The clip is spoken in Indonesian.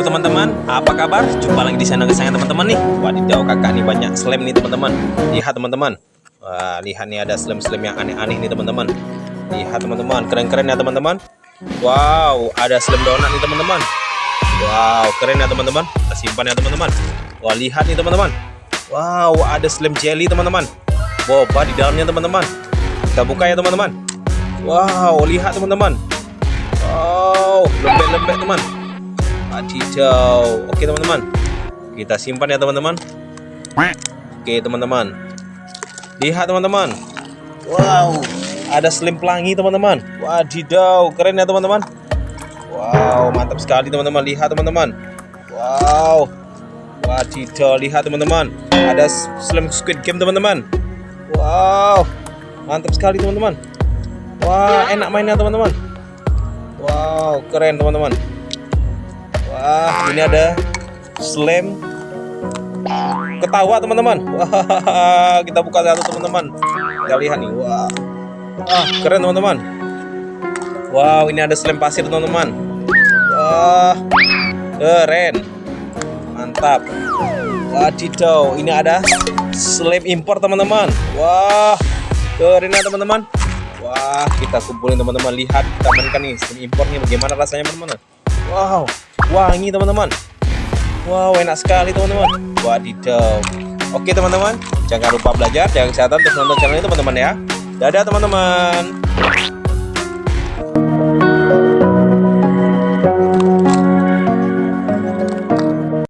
teman-teman, apa kabar? Jumpa lagi di channel kesayangan teman-teman nih. Wadidaw kakak nih banyak slam nih teman-teman. Lihat teman-teman. Wah, Lihat nih ada slam-slam yang aneh-aneh nih teman-teman. Lihat teman-teman, keren-keren ya teman-teman. Wow, ada slam donat nih teman-teman. Wow, keren ya teman-teman. Kita simpan ya teman-teman. Wah, lihat nih teman-teman. Wow, ada slam jelly teman-teman. Boba di dalamnya teman-teman. Kita buka ya teman-teman. Wow, lihat teman-teman. Wow, lembek-lembek teman Wadidaw. Oke teman-teman. Kita simpan ya teman-teman. Oke teman-teman. Lihat teman-teman. Wow. Ada slim pelangi teman-teman. Wadidaw. Keren ya teman-teman. Wow. Mantap sekali teman-teman. Lihat teman-teman. Wow. Wadidaw. Lihat teman-teman. Ada slim squid game teman-teman. Wow. Mantap sekali teman-teman. Wah enak mainnya teman-teman. Wow. Keren teman-teman. Wah, ini ada slam ketawa teman-teman. Wah, kita buka satu teman-teman. Kita lihat nih. Wah. Wah, keren teman-teman. Wow, ini ada slam pasir teman-teman. Wah, keren. Mantap. Wadidaw, ini ada slam impor teman-teman. Wah, keren ya teman-teman. Wah, kita kumpulin teman-teman. Lihat, kita mainkan nih slam impornya bagaimana rasanya teman-teman. Wow, wangi teman-teman. Wow enak sekali teman-teman. Wadidaw. Oke teman-teman. Jangan lupa belajar jangan kesehatan terus nonton channel ini teman-teman ya. Dadah teman-teman